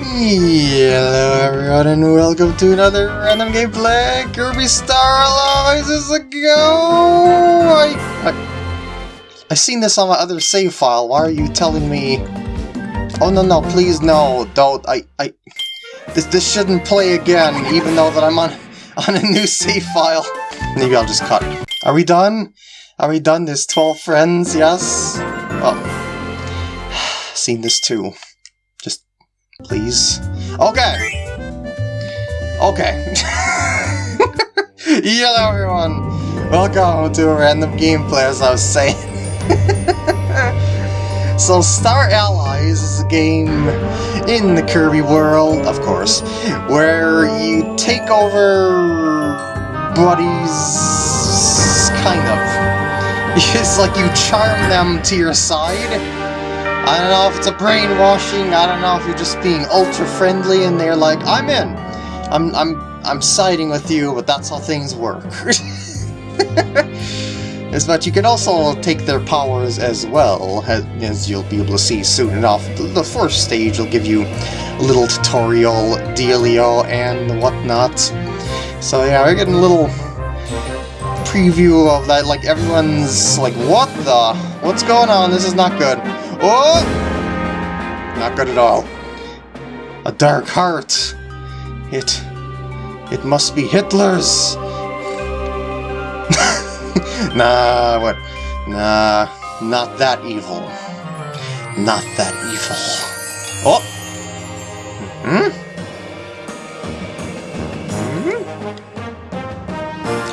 Hello everyone and welcome to another random gameplay Kirby Star Allies is a go! I, I, I seen this on my other save file, why are you telling me... Oh no no, please no, don't, I, I... This, this shouldn't play again, even though that I'm on, on a new save file. Maybe I'll just cut. Are we done? Are we done? There's 12 friends, yes? Oh. Seen this too. Please. Okay! Okay. Hello everyone! Welcome to a random gameplay, as I was saying. so Star Allies is a game in the Kirby world, of course, where you take over buddies, kind of. It's like you charm them to your side. I don't know if it's a brainwashing, I don't know if you're just being ultra friendly and they're like, I'm in. I'm I'm I'm siding with you, but that's how things work. is but you can also take their powers as well, as you'll be able to see soon enough. The first stage will give you a little tutorial dealio and whatnot. So yeah, we're getting a little preview of that, like everyone's like, what the? What's going on? This is not good. Oh! Not good at all. A dark heart. It... It must be Hitler's. nah, what? Nah, not that evil. Not that evil. Oh! Mm hmm?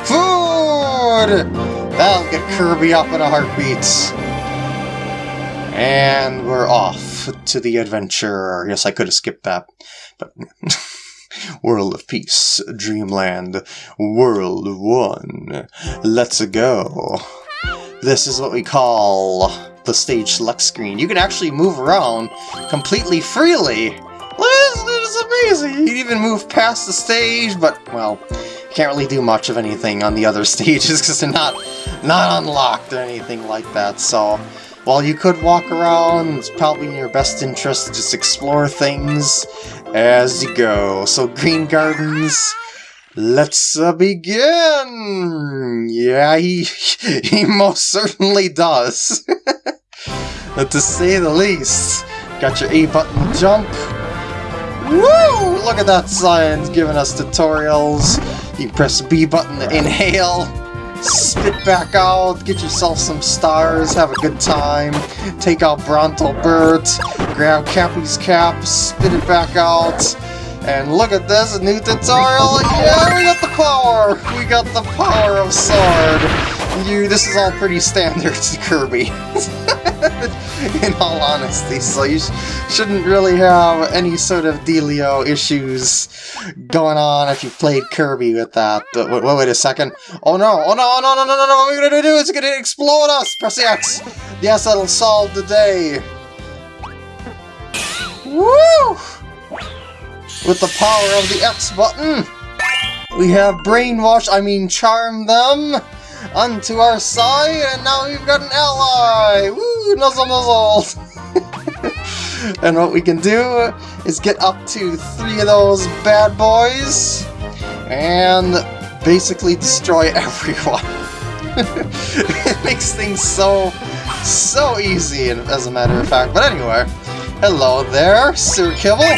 Food! That'll get Kirby up in a heartbeat. And we're off to the adventure. Yes, I could have skipped that, but... World of Peace, Dreamland, World 1. Let's go. This is what we call the stage select screen. You can actually move around completely freely. This is amazing. You can even move past the stage, but, well, you can't really do much of anything on the other stages because they're not, not unlocked or anything like that, so... While you could walk around, it's probably in your best interest to just explore things as you go. So Green Gardens, let's uh, begin! Yeah, he, he most certainly does. to say the least. Got your A button jump. Woo! Look at that science giving us tutorials. You press B button to inhale spit back out, get yourself some stars, have a good time, take out Bronto Burt, grab Cappy's cap, spit it back out, and look at this, new tutorial! Yeah, we got the power! We got the power of Sword! You, this is all pretty standard Kirby. in all honesty, so you sh shouldn't really have any sort of dealio issues going on if you played Kirby with that. But wait, wait, wait a second. Oh no, oh no, oh no, no, no, no, no, what are we gonna do? It's gonna explode us! Press X! Yes, that'll solve the day! Woo! With the power of the X button, we have brainwash, I mean charm them onto our side, and now we've got an ally! Woo! Nuzzle nuzzle! and what we can do is get up to three of those bad boys, and basically destroy everyone. it makes things so, so easy, as a matter of fact. But anyway, hello there, Sir Kibble!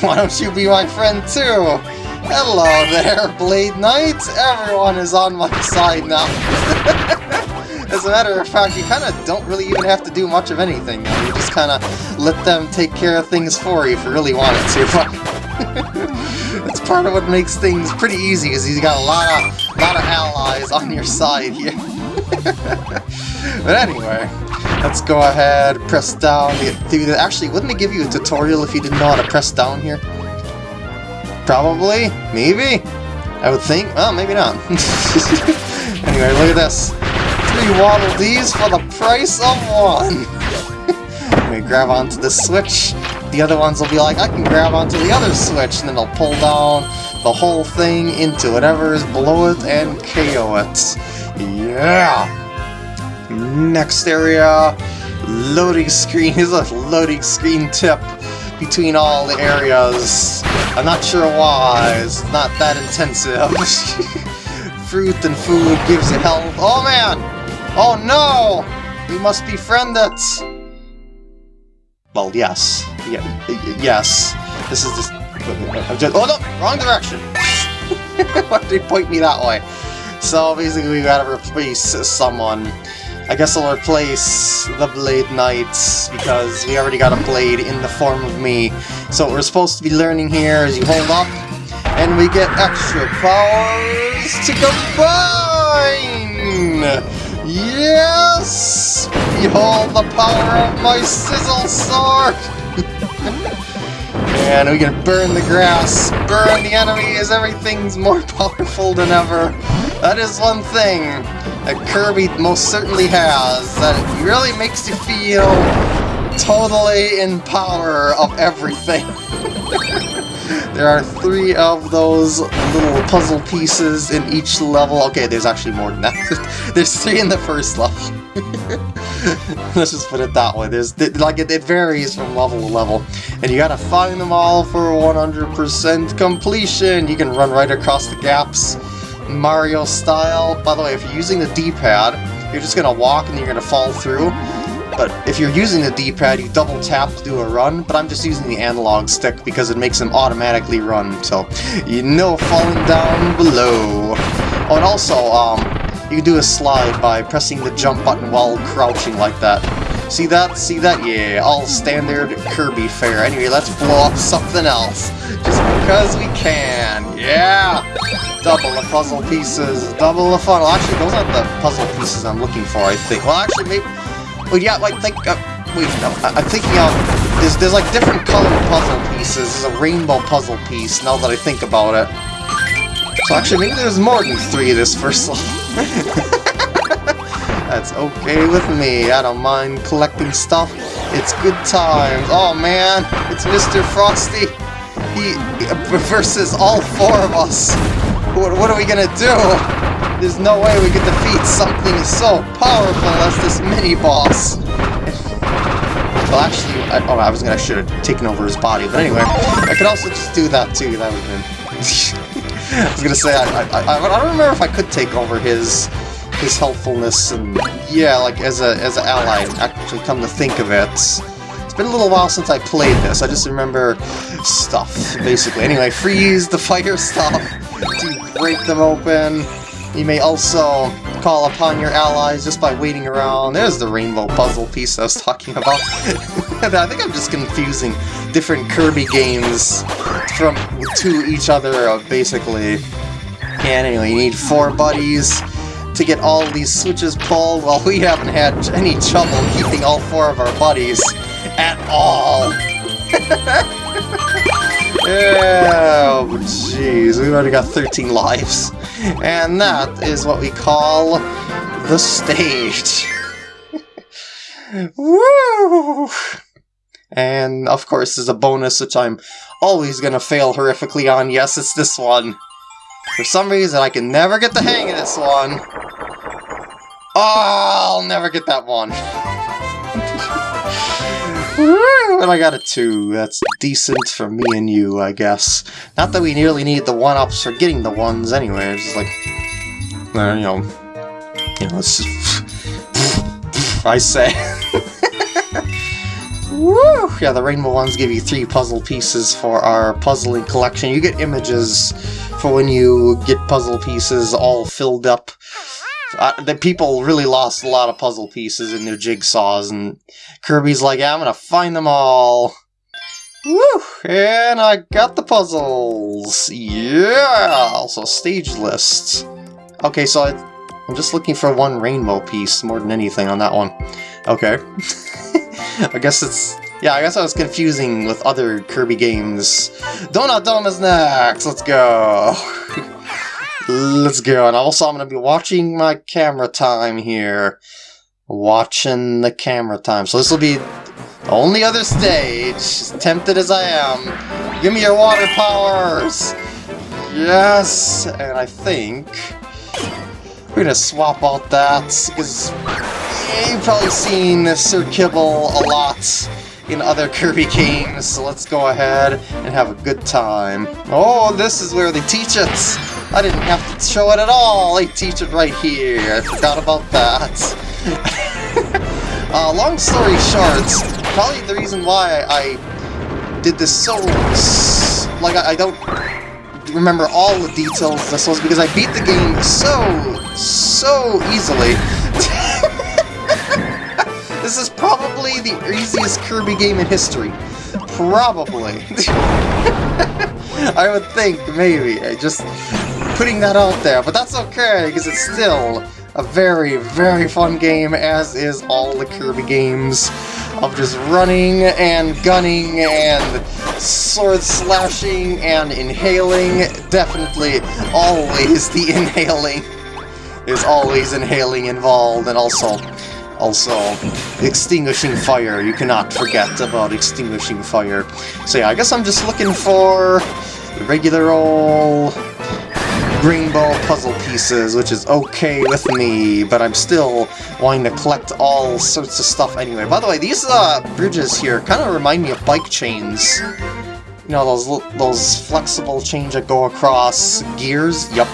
Why don't you be my friend too? Hello there, Blade Knight! Everyone is on my side now. As a matter of fact, you kind of don't really even have to do much of anything. Though. You just kind of let them take care of things for you if you really wanted to. That's part of what makes things pretty easy, is you got a lot of, lot of allies on your side here. but anyway, let's go ahead, press down. Actually, wouldn't it give you a tutorial if you didn't know how to press down here? Probably? Maybe? I would think. Well, maybe not. anyway, look at this. Three Waddle Dees for the price of one! we grab onto the switch, the other ones will be like, I can grab onto the other switch, and then they'll pull down the whole thing into whatever is below it and KO it. Yeah! Next area, loading screen is a loading screen tip. between all the areas. I'm not sure why, it's not that intensive. Fruit and food gives you health. Oh man! Oh no! We must befriend it! Well, yes. Yeah, yes. This is just... just oh no! Wrong direction! Why did they point me that way? So basically we gotta replace someone. I guess I'll replace the Blade Knights, because we already got a Blade in the form of me. So what we're supposed to be learning here is you hold up, and we get extra powers to combine! Yes! Behold the power of my Sizzle Sword! and we can burn the grass, burn the enemies, everything's more powerful than ever. That is one thing that Kirby most certainly has, that it really makes you feel totally in power of everything. there are three of those little puzzle pieces in each level. Okay, there's actually more than that. there's three in the first level. Let's just put it that way. There's like it, it varies from level to level, and you gotta find them all for 100% completion. You can run right across the gaps Mario style. By the way, if you're using the D-pad, you're just to walk and you're to fall through. But if you're using the D-pad, you double tap to do a run, but I'm just using the analog stick because it makes them automatically run, so you know falling down below. Oh, and also, um, you can do a slide by pressing the jump button while crouching like that. See that? See that? Yeah, all standard Kirby fare. Anyway, let's blow up something else. Just because we can. Yeah! Double the puzzle pieces, double the fun. Actually, those aren't the puzzle pieces I'm looking for, I think. Well, actually, maybe... Well, yeah, like, think... Uh, wait, no, I, am thinking of... There's, there's, like, different colored puzzle pieces. There's a rainbow puzzle piece, now that I think about it. So actually, maybe there's more than three this first level. That's okay with me. I don't mind collecting stuff. It's good times. Oh, man, it's Mr. Frosty. He, he versus all four of us. What, what are we gonna do? There's no way we could defeat something so powerful as this mini-boss. Well, actually, I, oh, I was gonna should have taken over his body, but anyway, I could also just do that too. That would have been. I was gonna say, I, I, I, don't remember if I could take over his his helpfulness and yeah, like as a as an ally. Actually, come to think of it, it's been a little while since I played this. I just remember stuff basically. Anyway, freeze the fire stuff to break them open. You may also call upon your allies just by waiting around. There's the rainbow puzzle piece I was talking about. I think I'm just confusing different Kirby games from to each other, uh, basically. And anyway, you need four buddies to get all these switches pulled. Well, we haven't had any trouble keeping all four of our buddies at all. Oh, jeez, we've already got 13 lives. And that is what we call the stage. Woo! And, of course, there's a bonus which I'm always gonna fail horrifically on. Yes, it's this one. For some reason, I can never get the hang of this one. Oh, I'll never get that one. And I got a 2. That's decent for me and you, I guess. Not that we nearly need the 1-ups for getting the 1s anyway, it's just like... Uh, you know... You know, it's just... I say... Woo! Yeah, the rainbow ones give you three puzzle pieces for our puzzling collection. You get images for when you get puzzle pieces all filled up uh, the people really lost a lot of puzzle pieces in their jigsaws, and Kirby's like, yeah, I'm gonna find them all. Woo! And I got the puzzles! Yeah! Also, stage lists. Okay, so I, I'm just looking for one rainbow piece more than anything on that one. Okay. I guess it's... Yeah, I guess I was confusing with other Kirby games. Donut Dome is next! Let's go! Let's go. And also, I'm going to be watching my camera time here. Watching the camera time. So this will be the only other stage, as tempted as I am. Give me your water powers! Yes! And I think we're to swap out that, because you've probably seen Sir Kibble a lot in other Kirby games, so let's go ahead and have a good time. Oh, this is where they teach it! I didn't have to show it at all, I teach it right here, I forgot about that. uh, long story short, probably the reason why I did this so... like, I, I don't remember all the details of this was because I beat the game so, so easily. this is probably the easiest Kirby game in history. Probably. I would think, maybe. Just putting that out there, but that's okay, because it's still a very, very fun game, as is all the Kirby games of just running and gunning and sword slashing and inhaling. Definitely always the inhaling. There's always inhaling involved, and also, also, extinguishing fire. You cannot forget about extinguishing fire. So yeah, I guess I'm just looking for regular old green ball puzzle pieces, which is okay with me, but I'm still wanting to collect all sorts of stuff anyway. By the way, these uh, bridges here kind of remind me of bike chains. You know, those those flexible chains that go across gears? Yep.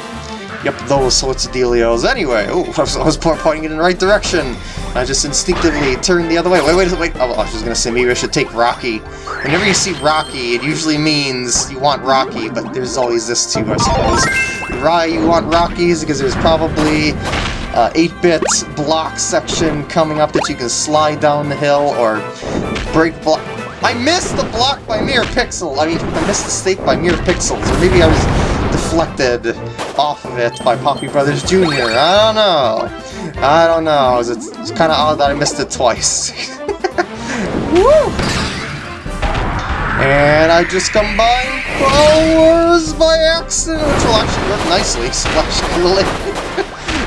Yep, those sorts of dealios. Anyway, oh, I was, I was pointing it in the right direction. I just instinctively turned the other way. Wait, wait, wait. Oh, I was just gonna say maybe I should take Rocky. Whenever you see Rocky, it usually means you want Rocky, but there's always this too, I suppose why you want Rockies, because there's probably 8-bit uh, block section coming up that you can slide down the hill or break block. I missed the block by mere pixel. I mean, I missed the stake by mere pixels, or maybe I was deflected off of it by Poppy Brothers Jr. I don't know. I don't know. It's, it's kind of odd that I missed it twice. And I just combined powers by accident, which will actually work nicely, Splash Cooling.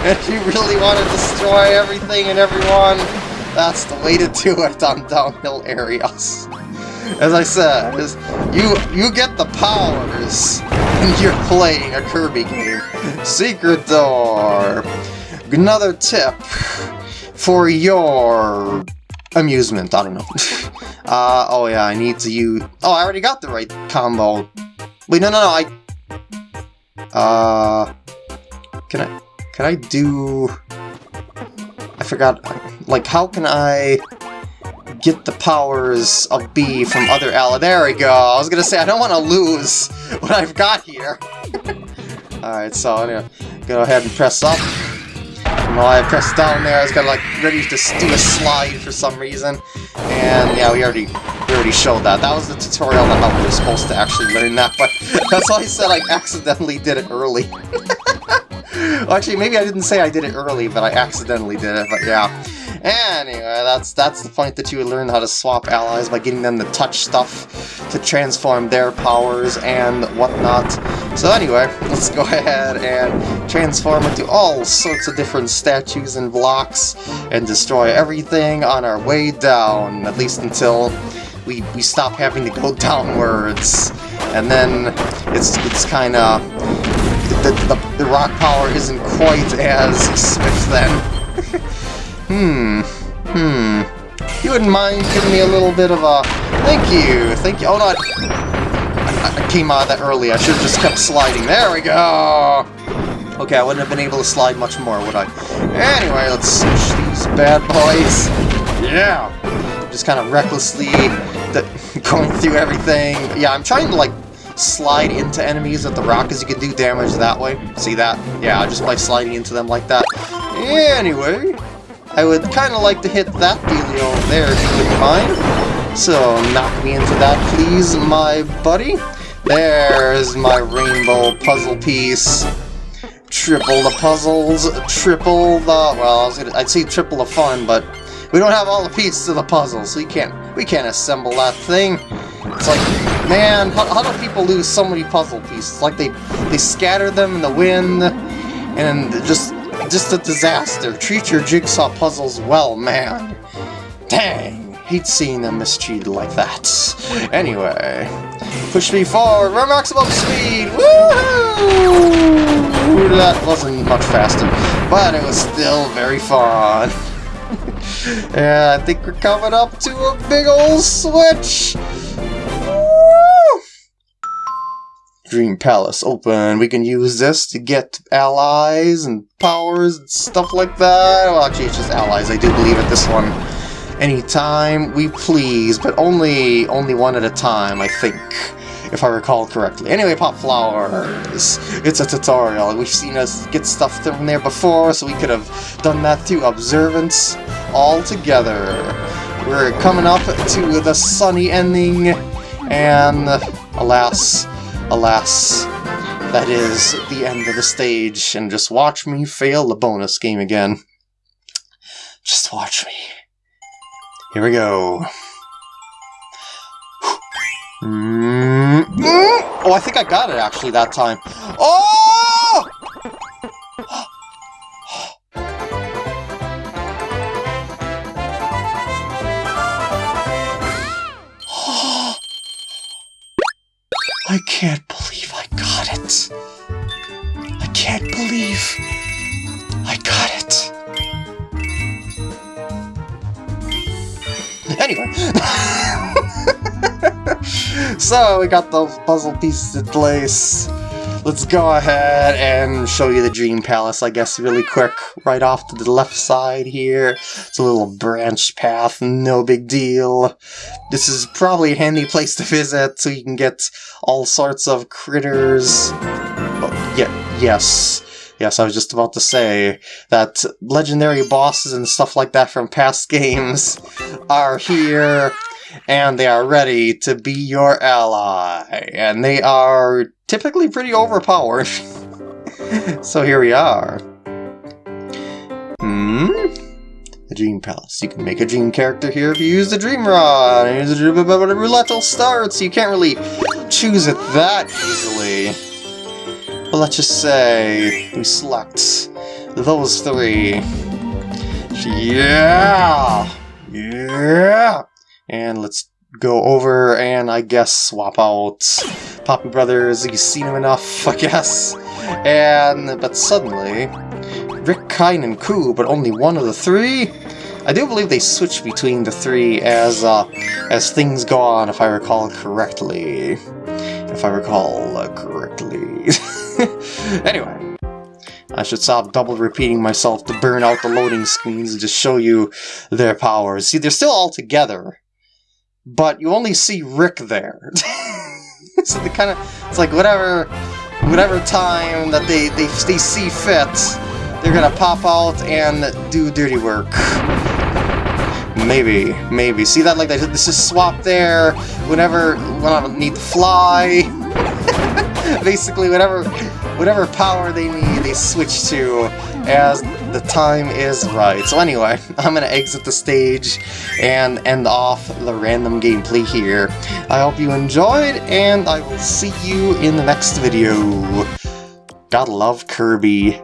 if you really want to destroy everything and everyone, that's the way to do it on downhill areas. As I said, you you get the powers when you're playing a Kirby game. Secret door. Another tip for your amusement, I don't know. uh, oh yeah, I need to use... Oh, I already got the right combo. Wait, no, no, no, I... Uh... Can I... Can I do... I forgot... Like, how can I get the powers of B from other Ala? There we go! I was gonna say, I don't want to lose what I've got here. Alright, so gonna go ahead and press up. While I pressed down there, I was kind of like ready to do a slide for some reason. And yeah, we already we already showed that. That was the tutorial on how we were supposed to actually learn that, but that's why I said I accidentally did it early. well, actually, maybe I didn't say I did it early, but I accidentally did it, but yeah. Anyway, that's that's the point that you would learn how to swap allies by getting them to touch stuff to transform their powers and whatnot. So anyway, let's go ahead and transform into all sorts of different statues and blocks and destroy everything on our way down, at least until we, we stop having to go downwards. And then it's, it's kind of... The, the, the rock power isn't quite as swift then. Hmm. Hmm. You wouldn't mind giving me a little bit of a... Thank you! Thank you. Oh, no, I, I came out that early. I should have just kept sliding. There we go! Okay, I wouldn't have been able to slide much more, would I? Anyway, let's switch these bad boys. Yeah! Just kind of recklessly going through everything. Yeah, I'm trying to, like, slide into enemies with the rock, because you can do damage that way. See that? Yeah, just by sliding into them like that. Anyway, I would kind of like to hit that dealio there, if you wouldn't mind. So, knock me into that, please, my buddy. There's my rainbow puzzle piece. Triple the puzzles, triple the... Well, I was gonna, I'd say triple the fun, but we don't have all the pieces of the puzzle, so we can't, we can't assemble that thing. It's like, man, how, how do people lose so many puzzle pieces? Like they, they scatter them in the wind, and just just a disaster. Treat your jigsaw puzzles well, man. Dang, hate seeing them mistreated like that. Anyway, push me forward, we're maximum speed! Woohoo! That wasn't much faster, but it was still very fun. Yeah, I think we're coming up to a big old switch! Dream Palace open. We can use this to get allies and powers and stuff like that. Well, actually, it's just allies. I do believe at this one. Anytime we please, but only only one at a time, I think, if I recall correctly. Anyway, Pop Flowers. It's a tutorial. We've seen us get stuff from there before, so we could have done that through Observance all together. We're coming up to the sunny ending, and alas, Alas, that is the end of the stage, and just watch me fail the bonus game again. Just watch me. Here we go. Mm -hmm. Oh, I think I got it actually that time. Oh! I can't believe I got it. I can't believe I got it. Anyway. so, we got those puzzle pieces in place let's go ahead and show you the Dream Palace, I guess, really quick. Right off to the left side here. It's a little branch path, no big deal. This is probably a handy place to visit, so you can get all sorts of critters. Oh, yeah, yes. Yes, I was just about to say that legendary bosses and stuff like that from past games are here and they are ready to be your ally. And they are typically pretty overpowered. so here we are. Hmm? The Dream Palace. You can make a Dream character here if you use the Dream Rod. Use the Roulette will start, so you can't really choose it that easily. But let's just say we select those three. Yeah! Yeah! And let's go over and I guess swap out Poppy Brothers. You've seen them enough, I guess. And, but suddenly, Rick, Kine, and Coo, but only one of the three? I do believe they switch between the three as, uh, as things go on, if I recall correctly. If I recall uh, correctly. anyway, I should stop double repeating myself to burn out the loading screens and just show you their powers. See, they're still all together, but you only see Rick there. so they kind of, it's like whatever, whatever time that they, they, they see fit, they're gonna pop out and do dirty work. Maybe, maybe. See that like this is swap there, whenever when I need to fly. Basically, whatever whatever power they need, they switch to as the time is right. So anyway, I'm going to exit the stage and end off the random gameplay here. I hope you enjoyed, and I will see you in the next video. Gotta love Kirby.